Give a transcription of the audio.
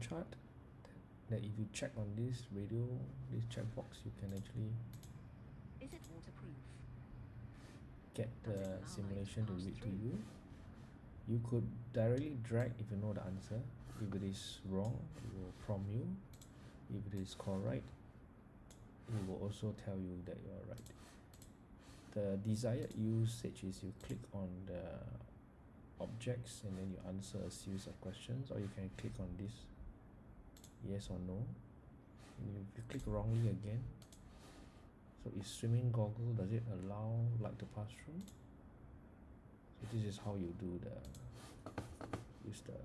chart that if you check on this radio this checkbox you can actually Is it waterproof? get the allow light to simulation to read to you? you could directly drag if you know the answer. If it is wrong it will prompt you. If it is correct it will also tell you that you are right. The desired usage is you click on the objects and then you answer a series of questions or you can click on this yes or no. If you click wrongly again. So is swimming goggle does it allow light to pass through so this is how you do the use the